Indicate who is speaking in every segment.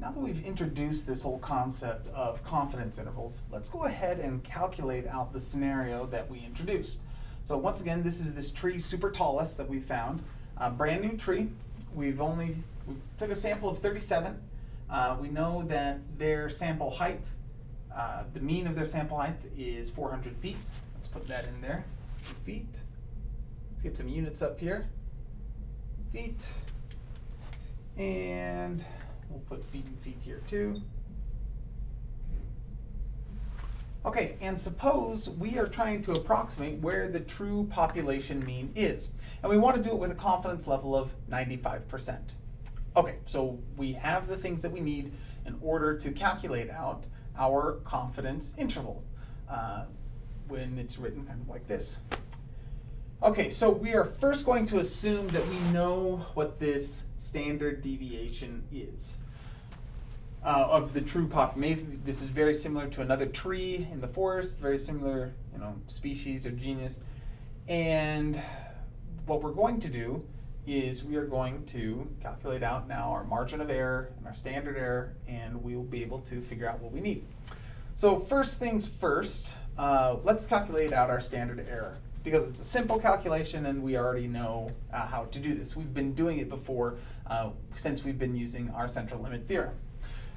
Speaker 1: now that we've introduced this whole concept of confidence intervals, let's go ahead and calculate out the scenario that we introduced. So once again, this is this tree super tallest that we found, a brand new tree. We've only, we took a sample of 37. Uh, we know that their sample height, uh, the mean of their sample height is 400 feet. Let's put that in there, feet. Let's get some units up here. Feet. And we'll put feet and feet here too. Okay, and suppose we are trying to approximate where the true population mean is. And we want to do it with a confidence level of 95%. Okay, so we have the things that we need in order to calculate out our confidence interval uh, when it's written kind of like this. Okay, so we are first going to assume that we know what this standard deviation is uh, of the true population. This is very similar to another tree in the forest, very similar, you know, species or genus. And what we're going to do is we are going to calculate out now our margin of error and our standard error, and we will be able to figure out what we need. So first things first, uh, let's calculate out our standard error because it's a simple calculation and we already know uh, how to do this. We've been doing it before uh, since we've been using our central limit theorem.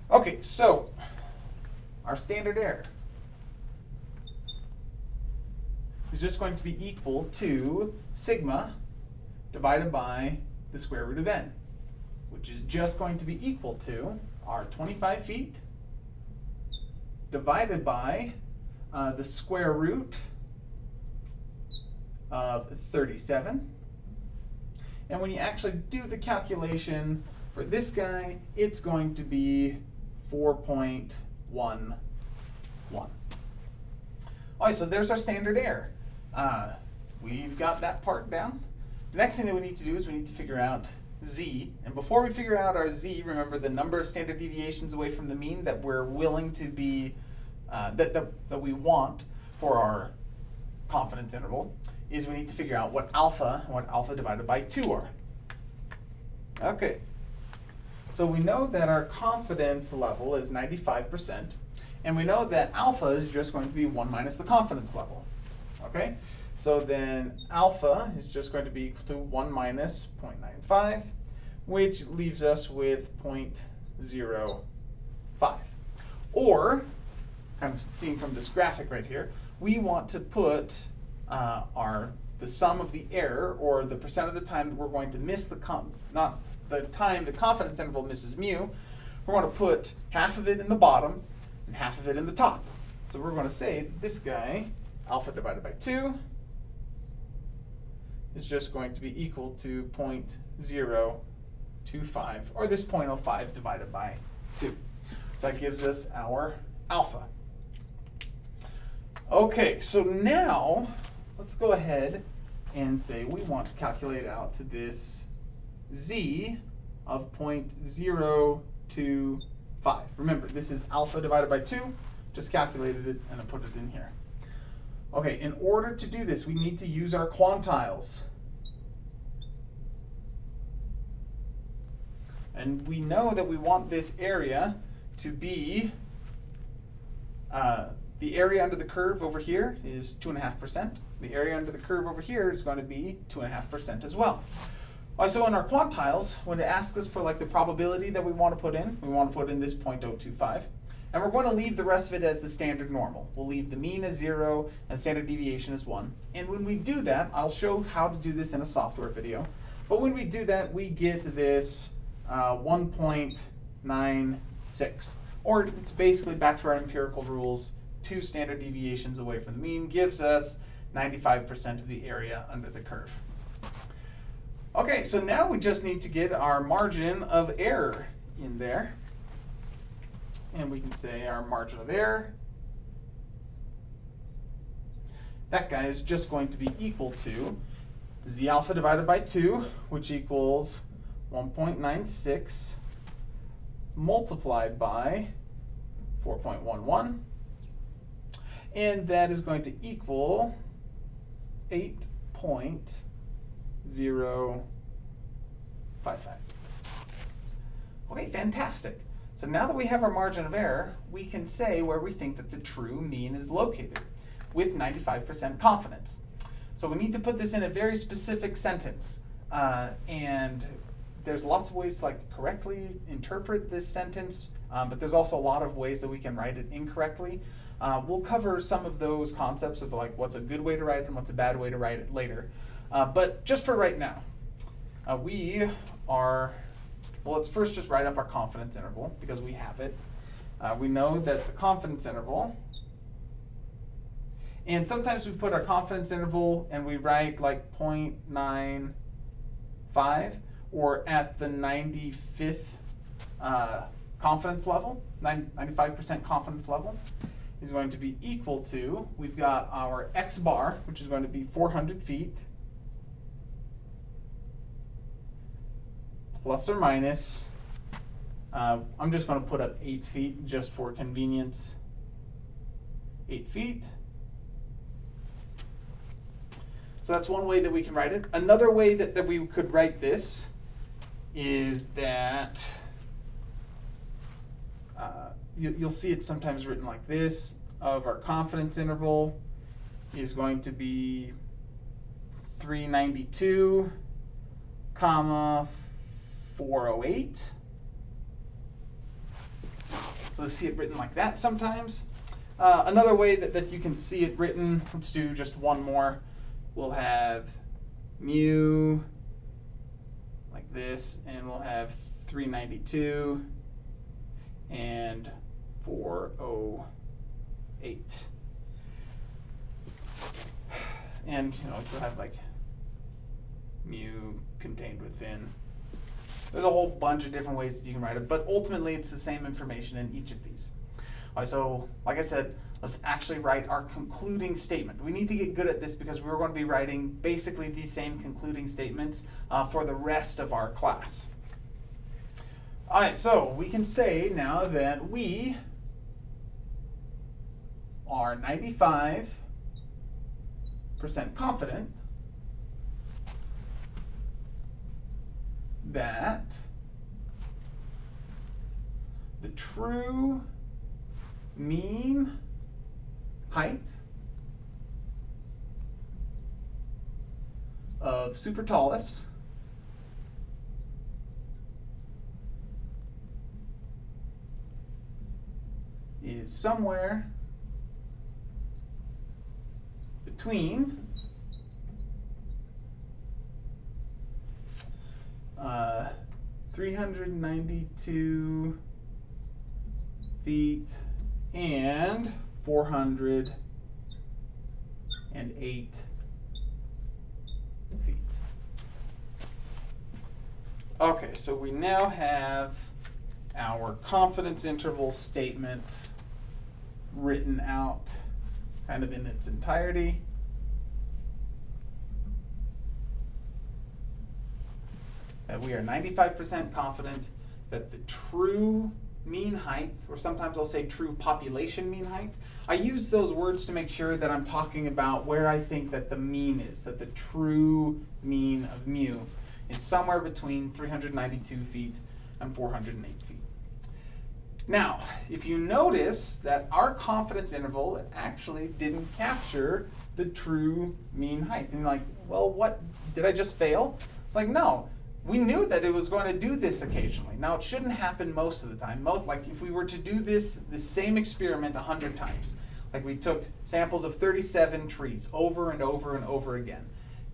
Speaker 1: Okay, so our standard error is just going to be equal to sigma divided by the square root of n, which is just going to be equal to our 25 feet divided by uh, the square root of 37. And when you actually do the calculation for this guy, it's going to be 4.11. All right, so there's our standard error. Uh, we've got that part down. The next thing that we need to do is we need to figure out z. And before we figure out our z, remember the number of standard deviations away from the mean that we're willing to be, uh, that, that, that we want for our confidence interval is we need to figure out what alpha, what alpha divided by 2 are. Okay, so we know that our confidence level is 95%, and we know that alpha is just going to be 1 minus the confidence level. Okay, so then alpha is just going to be equal to 1 minus 0.95, which leaves us with 0.05. Or, kind of seen from this graphic right here, we want to put uh, are the sum of the error, or the percent of the time that we're going to miss the, not the time the confidence interval misses mu, we're going to put half of it in the bottom and half of it in the top. So we're going to say this guy, alpha divided by 2, is just going to be equal to 0.025, or this 0.05 divided by 2. So that gives us our alpha. Okay, so now let's go ahead and say we want to calculate out to this z of 0.025. Remember, this is alpha divided by 2. Just calculated it and I put it in here. Okay, in order to do this, we need to use our quantiles. And we know that we want this area to be uh, the area under the curve over here is 2.5%. The area under the curve over here is going to be 2.5% as well. so in our quantiles, when it asks us for like the probability that we want to put in, we want to put in this 0.025. And we're going to leave the rest of it as the standard normal. We'll leave the mean as 0 and standard deviation as 1. And when we do that, I'll show how to do this in a software video. But when we do that, we get this uh, 1.96. Or it's basically back to our empirical rules, two standard deviations away from the mean gives us 95% of the area under the curve. Okay, so now we just need to get our margin of error in there. And we can say our margin of error, that guy is just going to be equal to z alpha divided by 2, which equals 1.96 multiplied by 4.11 and that is going to equal 8.055. Okay, fantastic. So now that we have our margin of error, we can say where we think that the true mean is located with 95% confidence. So we need to put this in a very specific sentence. Uh, and there's lots of ways to like correctly interpret this sentence, um, but there's also a lot of ways that we can write it incorrectly. Uh, we'll cover some of those concepts of like what's a good way to write it and what's a bad way to write it later. Uh, but just for right now, uh, we are, well, let's first just write up our confidence interval because we have it. Uh, we know that the confidence interval, and sometimes we put our confidence interval and we write like 0.95 or at the 95th uh, confidence level, 95% confidence level is going to be equal to, we've got our x bar, which is going to be 400 feet, plus or minus, uh, I'm just going to put up 8 feet just for convenience, 8 feet. So that's one way that we can write it. Another way that, that we could write this is that you, you'll see it sometimes written like this of our confidence interval is going to be 392 comma 408 so you see it written like that sometimes. Uh, another way that, that you can see it written let's do just one more. We'll have mu like this, and we'll have 392 and 408. And you know, we'll have like mu contained within. There's a whole bunch of different ways that you can write it, but ultimately it's the same information in each of these. All right, so like I said, let's actually write our concluding statement. We need to get good at this because we're going to be writing basically these same concluding statements uh, for the rest of our class. All right, so we can say now that we are 95% confident that the true mean height of super tallest is somewhere between uh, 392 feet and 408 feet. Okay, so we now have our confidence interval statement written out kind of in its entirety. That we are 95% confident that the true mean height, or sometimes I'll say true population mean height. I use those words to make sure that I'm talking about where I think that the mean is, that the true mean of mu is somewhere between 392 feet and 408 feet. Now, if you notice that our confidence interval actually didn't capture the true mean height, and you're like, well, what, did I just fail? It's like, no, we knew that it was going to do this occasionally. Now it shouldn't happen most of the time. Most, like if we were to do this, the same experiment 100 times, like we took samples of 37 trees over and over and over again,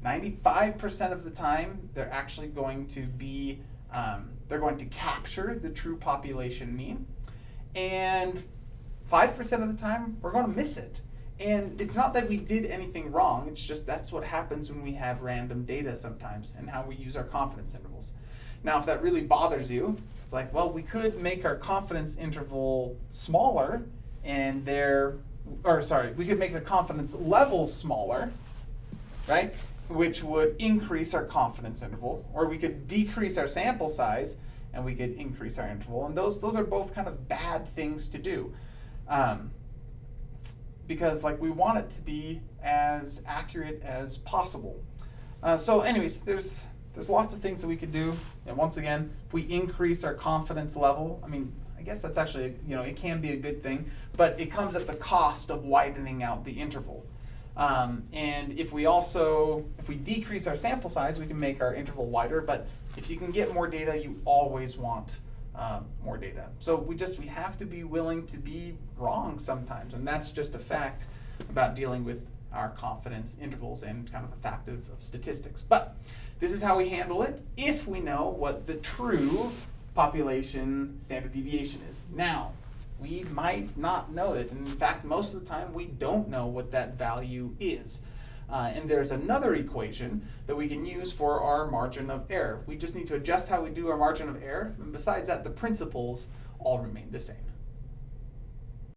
Speaker 1: 95% of the time they're actually going to be, um, they're going to capture the true population mean. And 5% of the time we're going to miss it. And it's not that we did anything wrong, it's just that's what happens when we have random data sometimes and how we use our confidence intervals. Now, if that really bothers you, it's like, well, we could make our confidence interval smaller and there, or sorry, we could make the confidence level smaller, right? Which would increase our confidence interval, or we could decrease our sample size and we could increase our interval. And those, those are both kind of bad things to do. Um, because like we want it to be as accurate as possible. Uh, so anyways, there's there's lots of things that we could do. And once again, if we increase our confidence level, I mean, I guess that's actually, you know, it can be a good thing, but it comes at the cost of widening out the interval. Um, and if we also, if we decrease our sample size, we can make our interval wider, but if you can get more data, you always want um, more data. So we just, we have to be willing to be wrong sometimes, and that's just a fact about dealing with our confidence intervals and kind of a fact of, of statistics. But this is how we handle it if we know what the true population standard deviation is. Now, we might not know it. And in fact, most of the time, we don't know what that value is. Uh, and there's another equation that we can use for our margin of error. We just need to adjust how we do our margin of error. And besides that, the principles all remain the same.